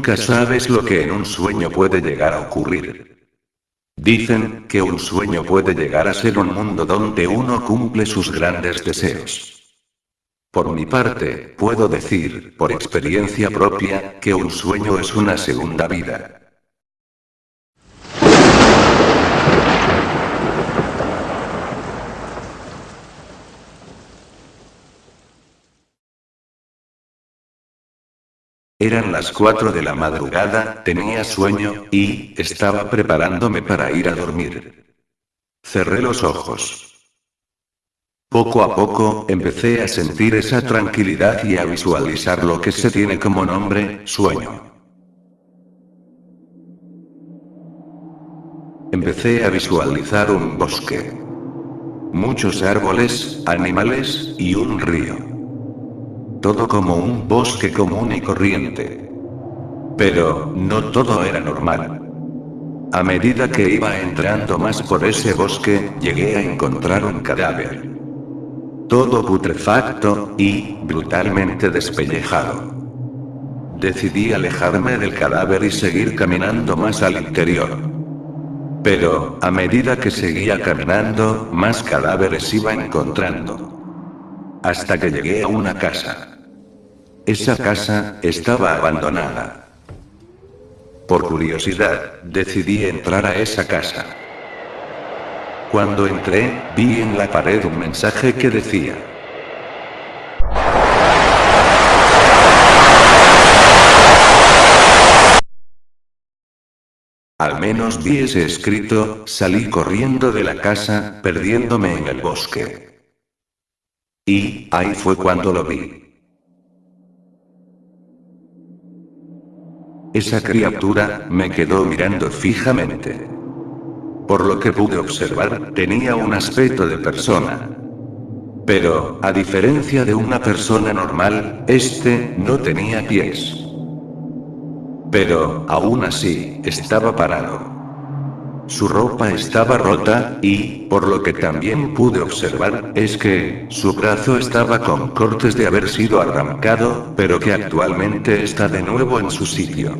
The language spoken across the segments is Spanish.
Nunca sabes lo que en un sueño puede llegar a ocurrir. Dicen que un sueño puede llegar a ser un mundo donde uno cumple sus grandes deseos. Por mi parte, puedo decir, por experiencia propia, que un sueño es una segunda vida. Eran las 4 de la madrugada, tenía sueño, y, estaba preparándome para ir a dormir. Cerré los ojos. Poco a poco, empecé a sentir esa tranquilidad y a visualizar lo que se tiene como nombre, sueño. Empecé a visualizar un bosque. Muchos árboles, animales, y un río todo como un bosque común y corriente. Pero, no todo era normal. A medida que iba entrando más por ese bosque, llegué a encontrar un cadáver. Todo putrefacto, y, brutalmente despellejado. Decidí alejarme del cadáver y seguir caminando más al interior. Pero, a medida que seguía caminando, más cadáveres iba encontrando. Hasta que llegué a una casa. Esa casa estaba abandonada. Por curiosidad, decidí entrar a esa casa. Cuando entré, vi en la pared un mensaje que decía. Al menos vi ese escrito, salí corriendo de la casa, perdiéndome en el bosque. Y, ahí fue cuando lo vi. Esa criatura, me quedó mirando fijamente. Por lo que pude observar, tenía un aspecto de persona. Pero, a diferencia de una persona normal, este, no tenía pies. Pero, aún así, estaba parado. Su ropa estaba rota, y, por lo que también pude observar, es que, su brazo estaba con cortes de haber sido arrancado, pero que actualmente está de nuevo en su sitio.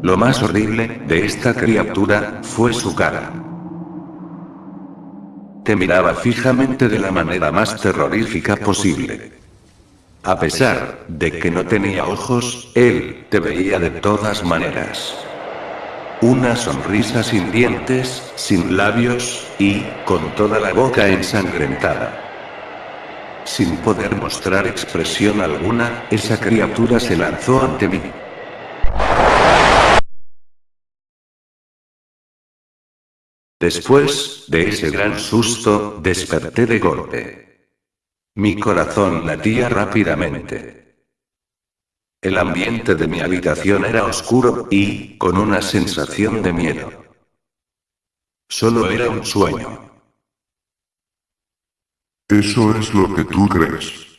Lo más horrible, de esta criatura, fue su cara. Te miraba fijamente de la manera más terrorífica posible. A pesar de que no tenía ojos, él te veía de todas maneras. Una sonrisa sin dientes, sin labios, y, con toda la boca ensangrentada. Sin poder mostrar expresión alguna, esa criatura se lanzó ante mí. Después, de ese gran susto, desperté de golpe. Mi corazón latía rápidamente. El ambiente de mi habitación era oscuro, y, con una sensación de miedo. Solo era un sueño. Eso es lo que tú crees.